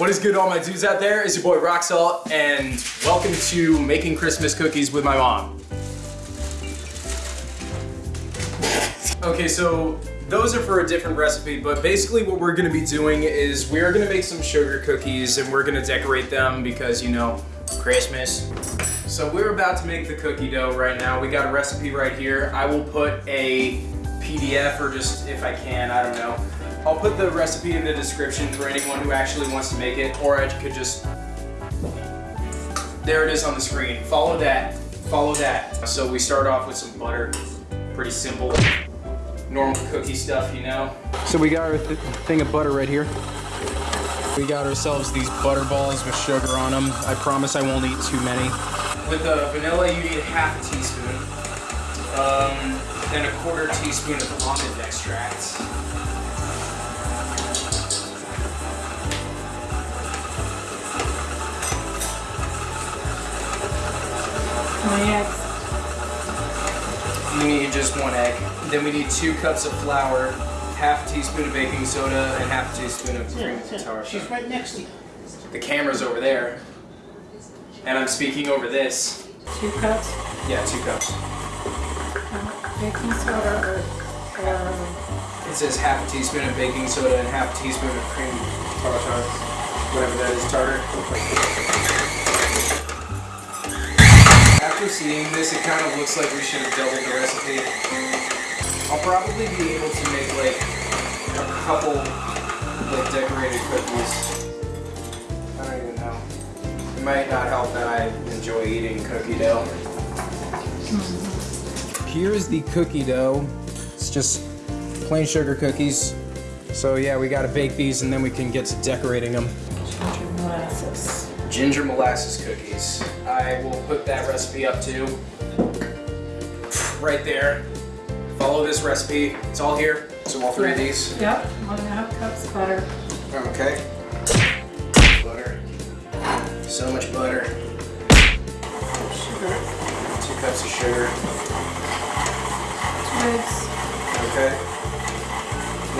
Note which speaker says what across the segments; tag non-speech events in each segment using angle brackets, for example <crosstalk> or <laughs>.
Speaker 1: What is good all my dudes out there? It's your boy Rock Salt and welcome to making Christmas cookies with my mom. Okay, so those are for a different recipe, but basically what we're gonna be doing is we're gonna make some sugar cookies and we're gonna decorate them because, you know, Christmas. So we're about to make the cookie dough right now. We got a recipe right here. I will put a PDF or just if I can, I don't know. I'll put the recipe in the description for anyone who actually wants to make it, or I could just, there it is on the screen. Follow that, follow that. So we start off with some butter, pretty simple, normal cookie stuff, you know? So we got our th thing of butter right here. We got ourselves these butter balls with sugar on them. I promise I won't eat too many. With the vanilla, you need half a teaspoon. Um, then a quarter teaspoon of almond extract.
Speaker 2: Eggs.
Speaker 1: You need just one egg. Then we need two cups of flour, half a teaspoon of baking soda, and half a teaspoon of cream tartar.
Speaker 3: She's right next to you.
Speaker 1: The camera's over there. And I'm speaking over this.
Speaker 2: Two cups
Speaker 1: Yeah, two cups.
Speaker 2: baking soda or, or
Speaker 1: It says half a teaspoon of baking soda and half a teaspoon of cream tartar. Whatever that is, tartar. After seeing this, it kind of looks like we should have doubled the recipe. I'll probably be able to make like a couple like decorated cookies. I don't even know. It might not help that I enjoy eating cookie dough. Here's the cookie dough. It's just plain sugar cookies. So yeah, we gotta bake these and then we can get to decorating them.
Speaker 2: Ginger molasses.
Speaker 1: Ginger molasses cookies. I will put that recipe up too. Right there. Follow this recipe. It's all here. So all three of these.
Speaker 2: Yep, one and a half cups butter.
Speaker 1: Okay. Butter. So much butter.
Speaker 2: Sugar.
Speaker 1: Two cups of sugar.
Speaker 2: Two eggs.
Speaker 1: Okay.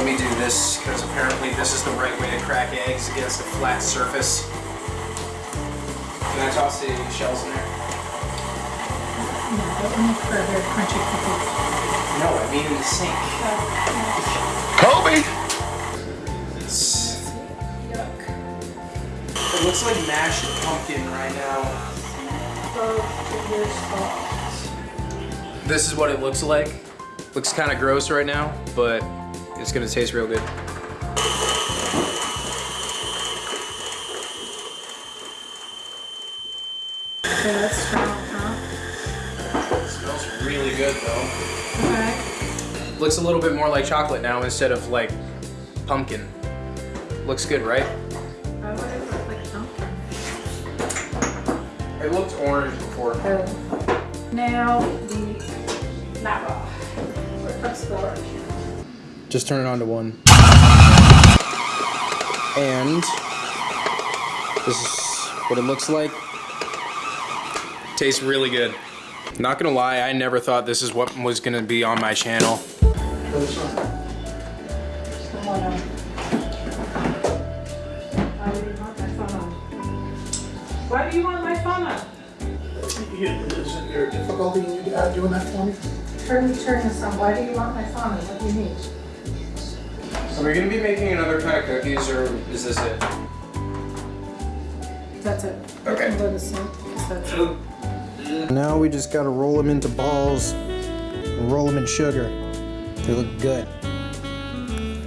Speaker 1: Let me do this because apparently this is the right way to crack eggs against a flat surface. Can I toss the shells in there?
Speaker 2: No, that one for crunchy.
Speaker 1: No, I mean in the sink.
Speaker 4: Kobe!
Speaker 1: It's,
Speaker 2: Yuck.
Speaker 1: it looks like mashed pumpkin right now.
Speaker 2: Both fingers soft.
Speaker 1: This is what it looks like. Looks kind of gross right now, but it's gonna taste real good.
Speaker 2: Okay, that's strong, huh?
Speaker 1: It smells really good though.
Speaker 2: Okay.
Speaker 1: Looks a little bit more like chocolate now instead of like pumpkin. Looks good, right?
Speaker 2: Why would it look like pumpkin?
Speaker 1: It looked orange before.
Speaker 2: Oh. Now the lava. Four cups flour.
Speaker 1: Just turn it on to one. And this is what it looks like. Tastes really good. Not gonna lie, I never thought this is what was gonna be on my channel.
Speaker 2: Come on. Why do you want my phone on? Why do you want my phone on?
Speaker 3: Isn't there a difficulty in you uh, doing that for me?
Speaker 2: Turn, turn this on. Why do you want my phone on? What do you need?
Speaker 1: Are we gonna be making another kind of cookies or is this it?
Speaker 2: That's it.
Speaker 1: Okay.
Speaker 2: You can go to sleep, 'cause that's it.
Speaker 5: Now we just gotta roll them into balls and roll them in sugar. They look good.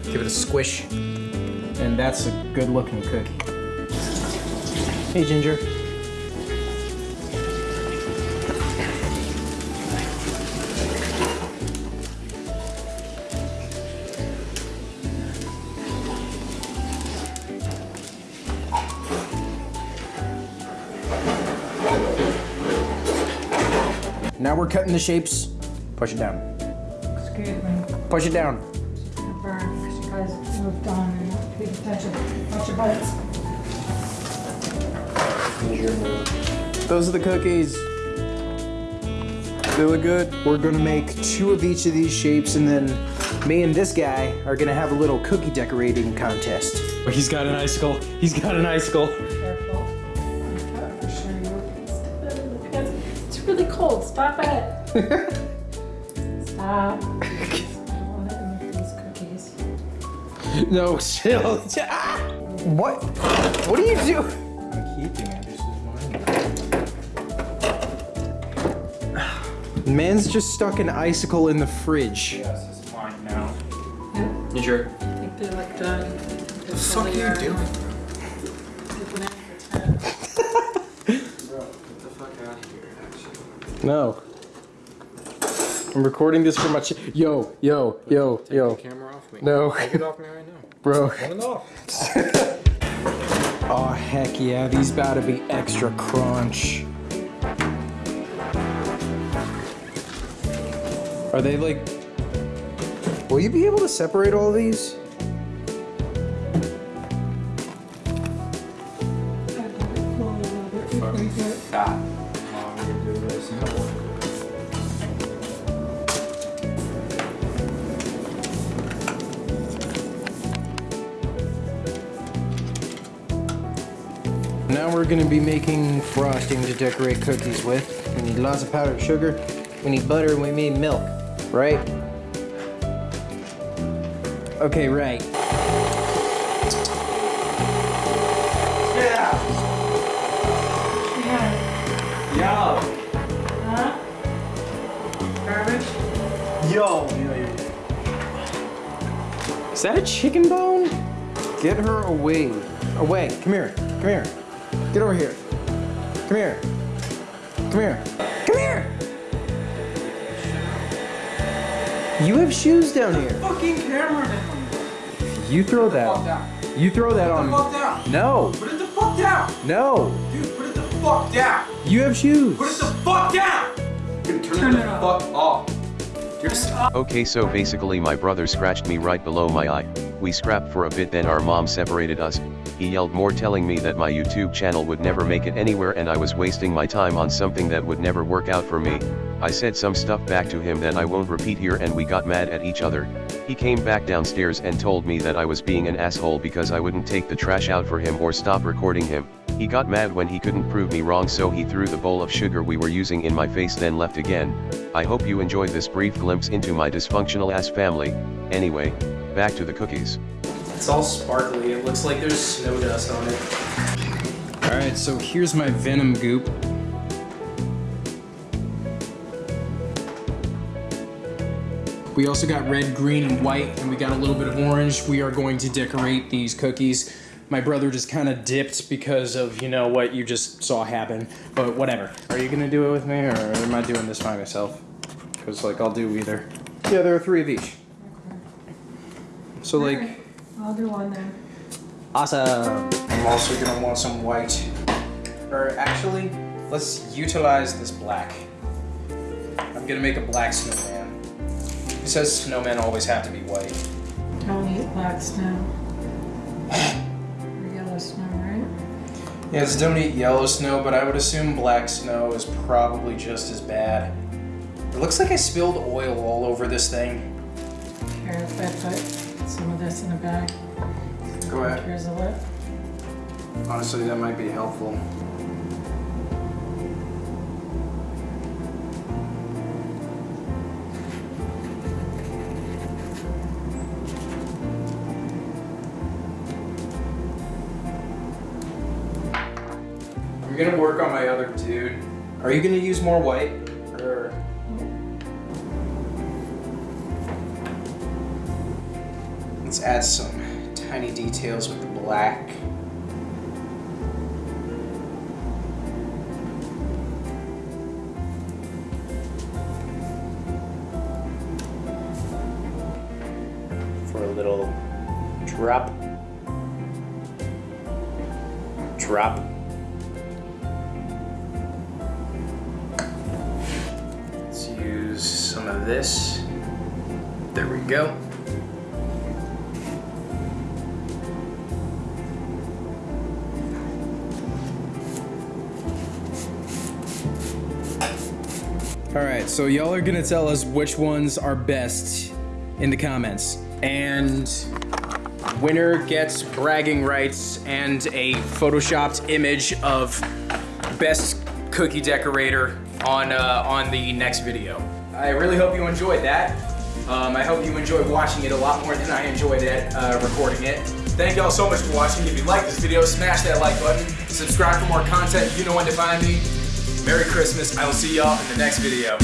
Speaker 1: Give it a squish. And that's a good looking cookie.
Speaker 5: Hey, Ginger. We're cutting the shapes. Push it down.
Speaker 2: Excuse me.
Speaker 5: Push it down.
Speaker 2: I burned because you guys moved on and not paid attention. Watch your bites.
Speaker 5: Those are the cookies. They look good. We're gonna make two of each of these shapes and then
Speaker 1: me and this guy are gonna have a little cookie decorating contest.
Speaker 3: He's got an icicle. He's got an icicle.
Speaker 2: Careful. It's cold. Stop it. <laughs> Stop. I don't want to eat these cookies.
Speaker 3: No, chill. Ah! <laughs>
Speaker 1: What? What do you do?
Speaker 3: I'm keeping it. This is mine.
Speaker 1: Man's just stuck an icicle in the fridge.
Speaker 3: Yes, it's mine now.
Speaker 2: Yeah,
Speaker 3: You sure?
Speaker 2: I think they're like done. What
Speaker 1: the fuck are you doing?
Speaker 3: Get the fuck out of here, actually.
Speaker 1: No. I'm recording this for my ch- Yo, yo, yo, yo.
Speaker 3: camera off me.
Speaker 1: No.
Speaker 3: Take it off me right now. <laughs>
Speaker 1: Bro.
Speaker 3: Turn it off. <laughs>
Speaker 1: Oh, heck yeah. These about to be extra crunch. Are they like. Will you be able to separate all these?
Speaker 3: Ah.
Speaker 1: We're gonna be making frosting to decorate cookies with. We need lots of powdered sugar, we need butter, and we need milk, right? Okay, right.
Speaker 2: Yeah.
Speaker 3: Yo.
Speaker 2: Huh? Garbage?
Speaker 3: Yo.
Speaker 1: Is that a chicken bone? Get her away. Away. Come here. Come here. Get over here. Come here. Come here. Come here. You have shoes down here.
Speaker 3: Fucking cameraman.
Speaker 1: You throw
Speaker 3: Fuck
Speaker 1: that.
Speaker 3: down.
Speaker 1: You throw that
Speaker 3: Put the fuck
Speaker 1: on.
Speaker 3: down.
Speaker 1: No.
Speaker 3: Put it the fuck down.
Speaker 1: No.
Speaker 3: Dude, put it the fuck down.
Speaker 1: You have shoes.
Speaker 3: Put it the fuck down. Dude, turn,
Speaker 2: Turn
Speaker 3: it
Speaker 2: it
Speaker 3: the fuck off. Just
Speaker 4: Okay so basically my brother scratched me right below my eye, we scrapped for a bit then our mom separated us, he yelled more telling me that my YouTube channel would never make it anywhere and I was wasting my time on something that would never work out for me, I said some stuff back to him that I won't repeat here and we got mad at each other, he came back downstairs and told me that I was being an asshole because I wouldn't take the trash out for him or stop recording him, he got mad when he couldn't prove me wrong so he threw the bowl of sugar we were using in my face then left again, I hope you enjoyed this brief glimpse into my dysfunctional ass family, anyway, back to the cookies.
Speaker 3: It's all sparkly. It looks like there's snow dust on it.
Speaker 1: All right, so here's my venom goop. We also got red, green, and white, and we got a little bit of orange. We are going to decorate these cookies. My brother just kind of dipped because of, you know, what you just saw happen, but whatever. Are you gonna do it with me, or am I doing this by myself? Because, like, I'll do either. Yeah, there are three of each. So, like,
Speaker 2: Alright, I'll do one then.
Speaker 1: Awesome. I'm also gonna want some white. Or actually, let's utilize this black. I'm gonna make a black snowman. It says snowmen always have to be white.
Speaker 2: I Don't eat black snow. Or yellow snow, right?
Speaker 1: Yes, don't eat yellow snow, but I would assume black snow is probably just as bad. It looks like I spilled oil all over this thing.
Speaker 2: Here, if I put some of this in a bag.
Speaker 1: Go ahead.
Speaker 2: Here's a lip.
Speaker 1: Honestly, that might be helpful. I'm gonna work on my other dude. Are you gonna use more white? Add some tiny details with the black. for a little drop. Drop. Let's use some of this. There we go. All right, so y'all are gonna tell us which ones are best in the comments. And winner gets bragging rights and a photoshopped image of best cookie decorator on uh, on the next video. I really hope you enjoyed that. Um, I hope you enjoyed watching it a lot more than I enjoyed it uh, recording it. Thank y'all so much for watching. If you like this video, smash that like button. Subscribe for more content. You know when to find me. Merry Christmas. I will see y'all in the next video.